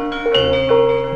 Música